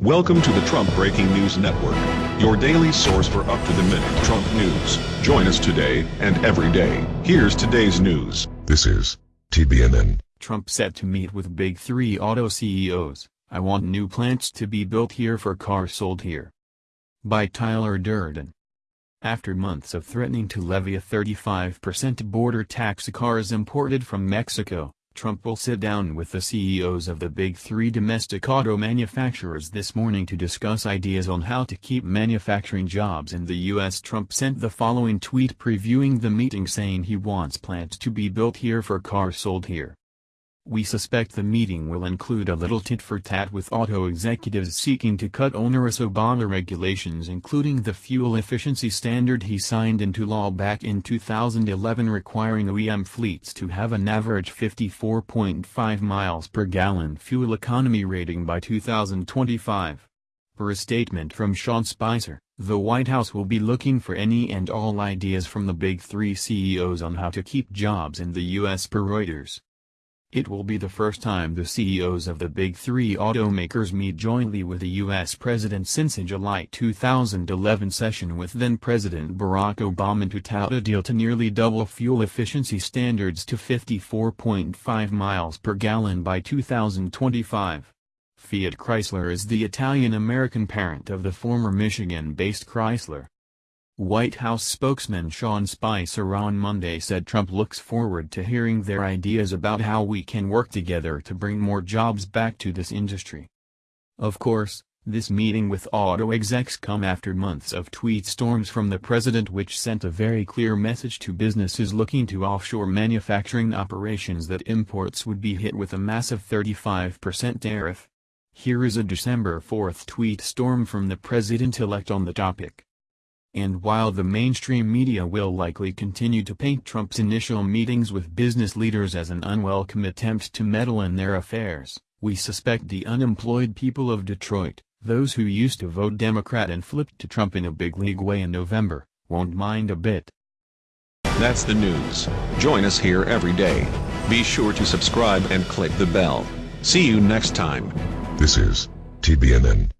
Welcome to the Trump Breaking News Network, your daily source for up-to-the-minute Trump news. Join us today and every day. Here's today's news. This is TBNN. Trump set to meet with big three auto CEOs. I want new plants to be built here for cars sold here. By Tyler Durden. After months of threatening to levy a 35% border tax cars imported from Mexico, Trump will sit down with the CEOs of the big three domestic auto manufacturers this morning to discuss ideas on how to keep manufacturing jobs in the U.S. Trump sent the following tweet previewing the meeting saying he wants plants to be built here for cars sold here. We suspect the meeting will include a little tit-for-tat with auto executives seeking to cut onerous Obama regulations including the fuel efficiency standard he signed into law back in 2011 requiring OEM fleets to have an average 54.5 miles per gallon fuel economy rating by 2025. Per a statement from Sean Spicer, the White House will be looking for any and all ideas from the big three CEOs on how to keep jobs in the U.S. per Reuters. It will be the first time the CEOs of the big three automakers meet jointly with the U.S. president since a July 2011 session with then-President Barack Obama to tout a deal to nearly double fuel efficiency standards to 54.5 miles per gallon by 2025. Fiat Chrysler is the Italian-American parent of the former Michigan-based Chrysler. White House spokesman Sean Spicer on Monday said Trump looks forward to hearing their ideas about how we can work together to bring more jobs back to this industry. Of course, this meeting with auto execs come after months of tweet storms from the president which sent a very clear message to businesses looking to offshore manufacturing operations that imports would be hit with a massive 35% tariff. Here is a December 4 tweet storm from the president-elect on the topic. And while the mainstream media will likely continue to paint Trump's initial meetings with business leaders as an unwelcome attempt to meddle in their affairs, we suspect the unemployed people of Detroit, those who used to vote Democrat and flipped to Trump in a big league way in November, won't mind a bit. That's the news. Join us here every day. Be sure to subscribe and click the bell. See you next time. This is TBNN.